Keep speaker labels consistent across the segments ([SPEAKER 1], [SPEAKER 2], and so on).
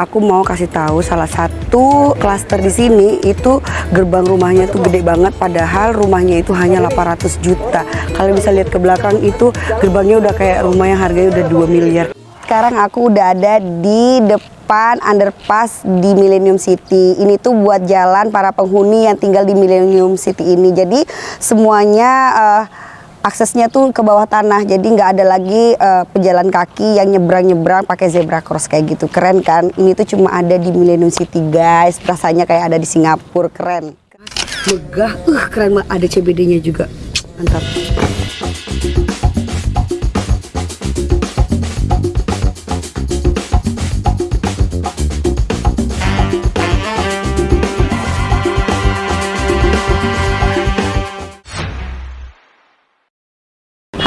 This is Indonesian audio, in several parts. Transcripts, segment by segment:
[SPEAKER 1] aku mau kasih tahu salah satu klaster di sini itu gerbang rumahnya tuh gede banget padahal rumahnya itu hanya 800 juta. Kalian bisa lihat ke belakang itu gerbangnya udah kayak rumah yang harganya udah 2 miliar. Sekarang aku udah ada di depan underpass di Millennium City. Ini tuh buat jalan para penghuni yang tinggal di Millennium City ini. Jadi semuanya uh, aksesnya tuh ke bawah tanah. Jadi nggak ada lagi uh, pejalan kaki yang nyebrang-nyebrang pakai zebra cross kayak gitu. Keren kan? Ini tuh cuma ada di Millennium City guys. Rasanya kayak ada di Singapura. Keren. Megah. Uh keren ada CBD-nya juga. Mantap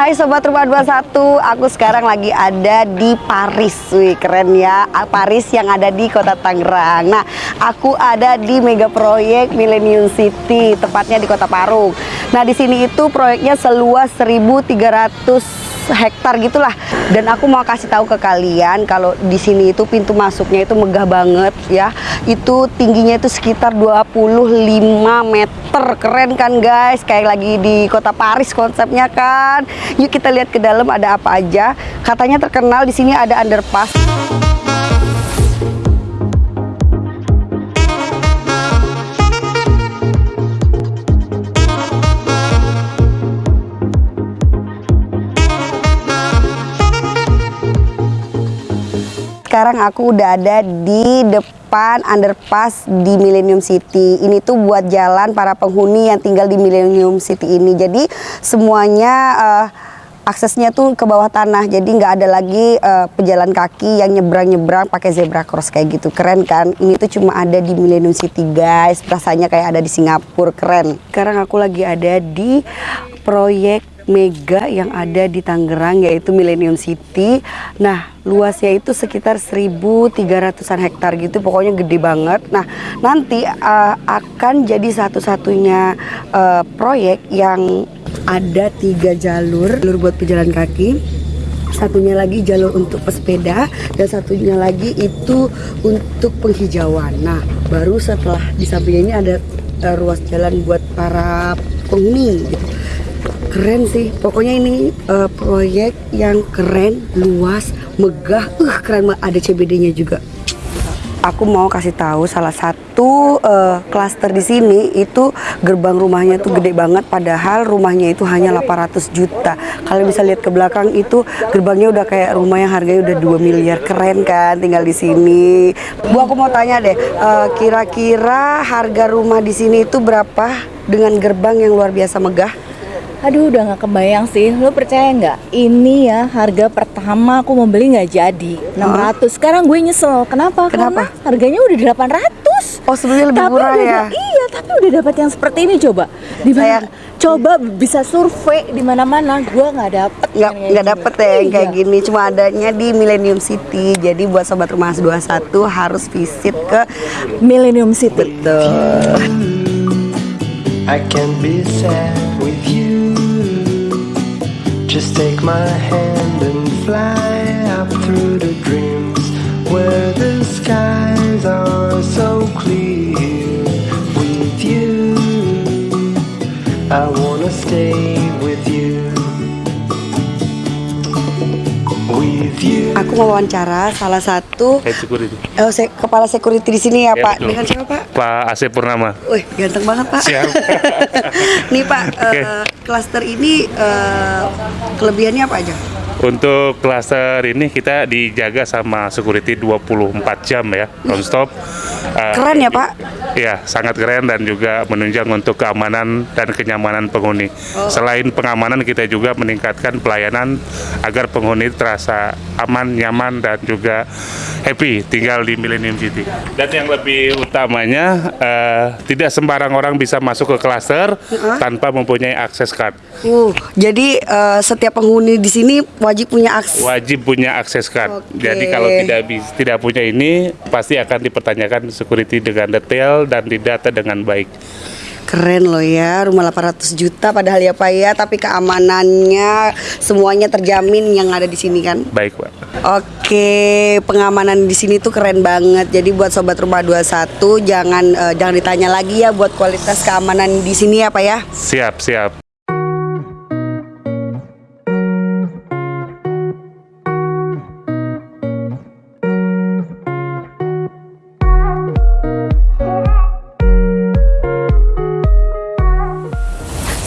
[SPEAKER 1] Hai Sobat Rumah 21, aku sekarang lagi ada di Paris. Wih keren ya, Paris yang ada di kota Tangerang. Nah, aku ada di mega proyek Millennium City, tepatnya di kota Parung. Nah, di sini itu proyeknya seluas 1300 hektar gitulah. Dan aku mau kasih tahu ke kalian kalau di sini itu pintu masuknya itu megah banget ya. Itu tingginya itu sekitar 25 meter. Keren kan guys? Kayak lagi di kota Paris konsepnya kan. Yuk kita lihat ke dalam ada apa aja. Katanya terkenal di sini ada underpass. Sekarang aku udah ada di depan underpass di Millennium City. Ini tuh buat jalan para penghuni yang tinggal di Millennium City ini. Jadi semuanya uh, aksesnya tuh ke bawah tanah. Jadi nggak ada lagi uh, pejalan kaki yang nyebrang-nyebrang pakai zebra cross kayak gitu. Keren kan? Ini tuh cuma ada di Millennium City guys. Rasanya kayak ada di Singapura. Keren. Sekarang aku lagi ada di proyek mega yang ada di Tangerang yaitu Millennium City. Nah, luasnya itu sekitar 1300-an hektar gitu, pokoknya gede banget. Nah, nanti uh, akan jadi satu-satunya uh, proyek yang ada tiga jalur, jalur buat pejalan kaki, satunya lagi jalur untuk pesepeda dan satunya lagi itu untuk penghijauan. Nah, baru setelah di samping ini ada uh, ruas jalan buat para penghuni gitu keren sih pokoknya ini uh, proyek yang keren luas megah uh keren ada CBD-nya juga aku mau kasih tahu salah satu uh, klaster di sini itu gerbang rumahnya tuh gede banget padahal rumahnya itu hanya 800 juta. Kalian bisa lihat ke belakang itu gerbangnya udah kayak rumah yang harganya udah 2 miliar. Keren kan tinggal di sini. Bu aku mau tanya deh, eh, kira-kira uh, harga rumah di sini itu berapa dengan gerbang yang luar biasa megah?
[SPEAKER 2] Aduh udah gak kebayang sih. Lo percaya nggak? Ini ya harga pertama aku mau beli nggak jadi. 600 Sekarang gue nyesel. Kenapa?
[SPEAKER 1] Kenapa?
[SPEAKER 2] Karena harganya udah 800
[SPEAKER 1] Oh sebenarnya lebih
[SPEAKER 2] tapi
[SPEAKER 1] murah
[SPEAKER 2] udah,
[SPEAKER 1] ya?
[SPEAKER 2] Iya tapi udah dapat yang seperti ini coba. Di mana? Coba bisa survei di mana-mana. Gue nggak dapet
[SPEAKER 1] nggak nggak dapet ya iya. kayak gini. Cuma adanya di Millennium City. Jadi buat sobat rumah 21 harus visit ke
[SPEAKER 2] Millennium City.
[SPEAKER 1] Betul.
[SPEAKER 3] I can be sad with you Just take my hand and fly up through the dreams where the skies are so clear with you. I wanna stay with you. With you.
[SPEAKER 1] Aku mau wawancara salah satu
[SPEAKER 4] Head security.
[SPEAKER 1] Oh, se kepala security di sini ya, ya Pak. Betul. Dengan siapa Pak?
[SPEAKER 4] Pak Asep Purnama.
[SPEAKER 1] Wih, ganteng banget Pak. Siap. Nih Pak, okay. uh, klaster ini uh, kelebihannya apa aja?
[SPEAKER 4] Untuk klaster ini kita dijaga sama security 24 jam ya, non-stop.
[SPEAKER 1] Uh, keren ya Pak?
[SPEAKER 4] Ya, sangat keren dan juga menunjang untuk keamanan dan kenyamanan penghuni. Oh. Selain pengamanan, kita juga meningkatkan pelayanan agar penghuni terasa aman, nyaman, dan juga happy tinggal di Millennium City. Dan yang lebih utamanya, uh, tidak sembarang orang bisa masuk ke klaster uh -huh. tanpa mempunyai akses card.
[SPEAKER 1] Uh, jadi uh, setiap penghuni di sini wajib punya akses.
[SPEAKER 4] Wajib punya akses card. Okay. Jadi kalau tidak tidak punya ini, pasti akan dipertanyakan security dengan detail dan didata dengan baik.
[SPEAKER 1] Keren loh ya, rumah 800 juta padahal ya Pak ya, tapi keamanannya semuanya terjamin yang ada di sini kan.
[SPEAKER 4] Baik, Pak.
[SPEAKER 1] Oke, pengamanan di sini tuh keren banget. Jadi buat sobat rumah 21 jangan eh, jangan ditanya lagi ya buat kualitas keamanan di sini ya Pak ya.
[SPEAKER 4] Siap, siap.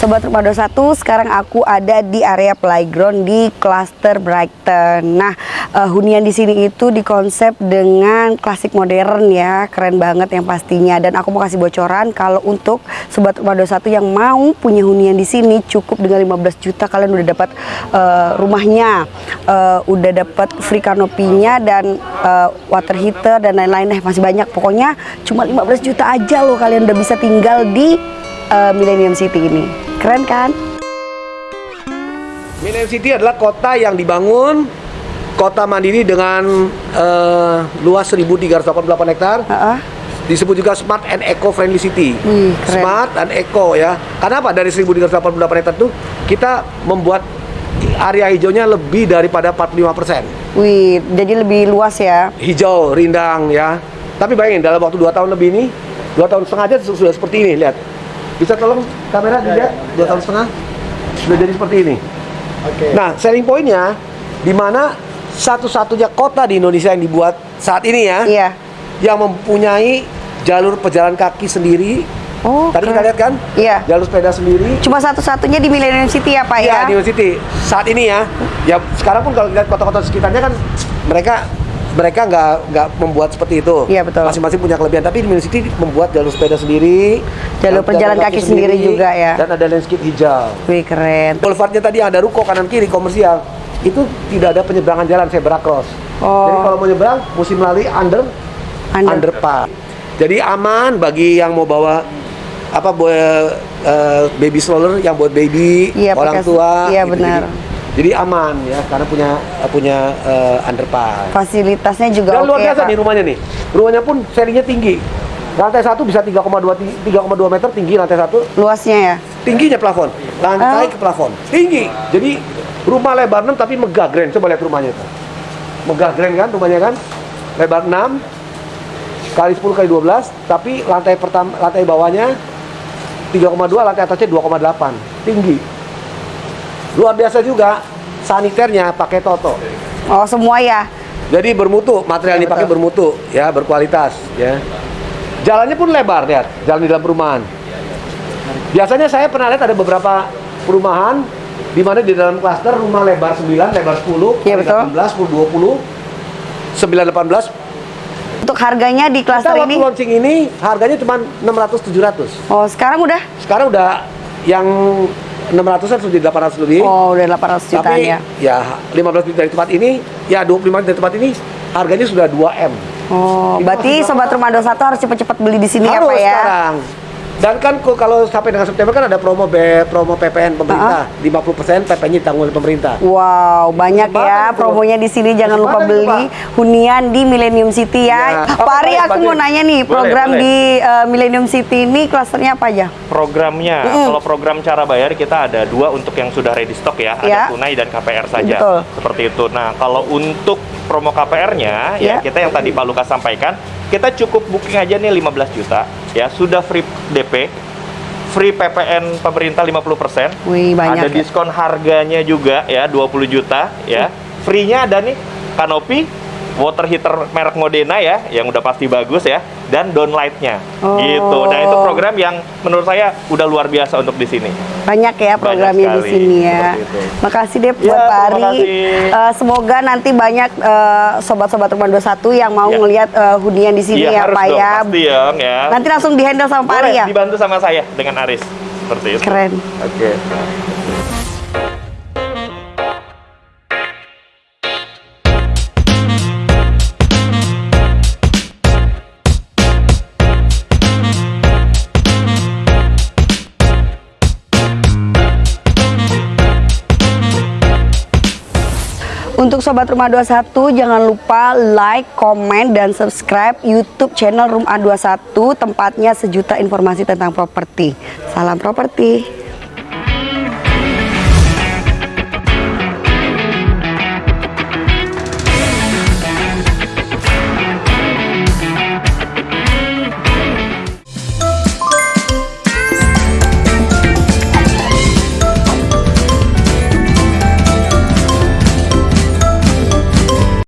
[SPEAKER 1] Sobat Rumah 21, sekarang aku ada di area playground di Cluster Brighton. Nah, eh, hunian di sini itu dikonsep dengan klasik modern ya, keren banget yang pastinya. Dan aku mau kasih bocoran kalau untuk Sobat Rumah 21 yang mau punya hunian di sini cukup dengan 15 juta kalian udah dapat eh, rumahnya, eh, udah dapat free kanopinya dan eh, water heater dan lain-lain deh masih banyak. Pokoknya cuma 15 juta aja loh kalian udah bisa tinggal di eh, Millennium City ini. Keren kan?
[SPEAKER 5] Millennium City adalah kota yang dibangun kota mandiri dengan eh, luas 1.388 hektar.
[SPEAKER 1] Heeh.
[SPEAKER 5] Disebut juga Smart and Eco Friendly City.
[SPEAKER 1] Keren.
[SPEAKER 5] Smart dan Eco ya. Karena apa? Dari 1.388 hektar itu kita membuat area hijaunya lebih daripada 45%
[SPEAKER 1] Wih, jadi lebih luas ya.
[SPEAKER 5] hijau, rindang ya. Tapi bayangin dalam waktu 2 tahun lebih ini, 2 tahun setengah aja sudah seperti ini, lihat. Bisa tolong kamera dilihat 2 tahun setengah sudah jadi seperti ini. Nah, selling pointnya di mana satu-satunya kota di Indonesia yang dibuat saat ini ya,
[SPEAKER 1] Iya.
[SPEAKER 5] yang mempunyai jalur pejalan kaki sendiri.
[SPEAKER 1] Oh,
[SPEAKER 5] Tadi kita lihat kan?
[SPEAKER 1] Iya.
[SPEAKER 5] Jalur sepeda sendiri.
[SPEAKER 1] Cuma satu-satunya di Millennium City ya, Pak ya?
[SPEAKER 5] Iya, di University. Saat ini ya, ya sekarang pun kalau lihat kota-kota sekitarnya kan mereka mereka nggak nggak membuat seperti itu.
[SPEAKER 1] Iya, betul.
[SPEAKER 5] Masing-masing punya kelebihan. Tapi di University membuat jalur sepeda sendiri,
[SPEAKER 1] Jalur pejalan kaki sendiri juga ya.
[SPEAKER 5] dan ada landscape hijau.
[SPEAKER 1] Wih, keren.
[SPEAKER 5] Boulevardnya tadi ada ruko kanan kiri komersial. Itu tidak ada penyeberangan jalan zebra cross.
[SPEAKER 1] Oh.
[SPEAKER 5] Jadi kalau mau nyebrang mesti melalui under
[SPEAKER 1] Under.
[SPEAKER 5] underpass. Jadi aman bagi yang mau bawa apa bawa eh, baby stroller yang buat baby,
[SPEAKER 1] Iya,
[SPEAKER 5] orang
[SPEAKER 1] pakai-
[SPEAKER 5] tua.
[SPEAKER 1] iya,
[SPEAKER 5] gitu.
[SPEAKER 1] benar.
[SPEAKER 5] Jadi, jadi aman ya karena punya punya eh, underpass.
[SPEAKER 1] Fasilitasnya juga
[SPEAKER 5] Dan
[SPEAKER 1] oke
[SPEAKER 5] luar biasa
[SPEAKER 1] Pak.
[SPEAKER 5] nih rumahnya nih. Rumahnya pun serinya tinggi. Lantai satu bisa 3,2 ti- 3,2 meter tinggi lantai satu
[SPEAKER 1] Luasnya ya?
[SPEAKER 5] tingginya plafon lantai
[SPEAKER 1] Oh.
[SPEAKER 5] ke plafon tinggi jadi rumah lebar 6 tapi megah grand coba lihat rumahnya itu megah grand kan rumahnya kan lebar 6 kali 10 kali 12 tapi lantai pertama lantai bawahnya 3,2 lantai atasnya 2,8 tinggi luar biasa juga saniternya pakai toto
[SPEAKER 1] Oh, semua ya?
[SPEAKER 5] jadi bermutu material
[SPEAKER 1] Ya,
[SPEAKER 5] dipakai
[SPEAKER 1] betul.
[SPEAKER 5] bermutu ya berkualitas ya jalannya pun lebar lihat jalan di dalam perumahan biasanya saya pernah lihat ada beberapa perumahan di mana di dalam klaster rumah lebar 9 lebar 10
[SPEAKER 1] Iya, betul.
[SPEAKER 5] 18 10 20 9 18
[SPEAKER 1] Untuk harganya di
[SPEAKER 5] kita
[SPEAKER 1] klaster
[SPEAKER 5] waktu
[SPEAKER 1] ini?
[SPEAKER 5] launching ini harganya cuma 600 700
[SPEAKER 1] Oh, sekarang udah?
[SPEAKER 5] sekarang udah yang 600 sudah di 800 lebih
[SPEAKER 1] Oh, udah 800 jutaan
[SPEAKER 5] tapi
[SPEAKER 1] ya?
[SPEAKER 5] ya 15 menit dari tempat ini ya 25 menit dari tempat ini harganya sudah 2 M
[SPEAKER 1] Oh,
[SPEAKER 5] Itu
[SPEAKER 1] berarti Sobat Rumah 21 harus cepet-cepet beli di sini ya,
[SPEAKER 5] harus
[SPEAKER 1] Pak ya?
[SPEAKER 5] sekarang. Dan kan kalau sampai dengan September kan ada promo B, promo PPN pemerintah, 50% PPN-nya ditanggung oleh pemerintah.
[SPEAKER 1] Wow, banyak
[SPEAKER 5] Kesempatan
[SPEAKER 1] ya
[SPEAKER 5] itu.
[SPEAKER 1] promonya di sini. Jangan lupa beli hunian di Millennium City ya.
[SPEAKER 5] Ya.
[SPEAKER 1] Pak
[SPEAKER 5] Oh,
[SPEAKER 1] Ari, aku mau nanya nih,
[SPEAKER 6] Boleh,
[SPEAKER 1] program
[SPEAKER 6] boleh.
[SPEAKER 1] di eh, Millennium City ini klasternya apa aja?
[SPEAKER 6] Programnya, kalau program cara bayar kita ada dua untuk yang sudah ready stock ya,
[SPEAKER 1] Ya.
[SPEAKER 6] ada tunai dan KPR saja.
[SPEAKER 1] Betul.
[SPEAKER 6] Seperti itu. Nah, kalau untuk promo KPR-nya
[SPEAKER 1] Ya.
[SPEAKER 6] ya kita yang tadi Pak Lukas sampaikan, kita cukup booking aja nih 15 juta ya, sudah free DP, free PPN pemerintah 50%.
[SPEAKER 1] Wih, banyak
[SPEAKER 6] Ada
[SPEAKER 1] ya.
[SPEAKER 6] diskon harganya juga ya 20 juta ya. Free-nya ada nih kanopi water heater merek Modena ya, yang udah pasti bagus ya, dan downlight-nya.
[SPEAKER 1] Oh.
[SPEAKER 6] Gitu. Nah, itu program yang menurut saya udah luar biasa untuk di sini.
[SPEAKER 1] Banyak ya programnya di
[SPEAKER 6] sekali,
[SPEAKER 1] sini ya. Makasih deh
[SPEAKER 6] Ya,
[SPEAKER 1] buat Pak
[SPEAKER 6] terima
[SPEAKER 1] Ari. Eh, semoga nanti banyak eh, sobat-sobat Rumah 21 yang mau
[SPEAKER 6] Ya.
[SPEAKER 1] ngelihat eh, hunian di sini ya
[SPEAKER 6] harus
[SPEAKER 1] Pak
[SPEAKER 6] dong,
[SPEAKER 1] ya.
[SPEAKER 6] pasti ya, ya.
[SPEAKER 1] Nanti langsung di-handle sama Pak Ari ya.
[SPEAKER 6] dibantu sama saya dengan Aris. Seperti itu.
[SPEAKER 1] Keren.
[SPEAKER 6] Oke.
[SPEAKER 1] Untuk Sobat Rumah 21 jangan lupa like, komen, dan subscribe YouTube channel Rumah 21 tempatnya sejuta informasi tentang properti. Salam properti.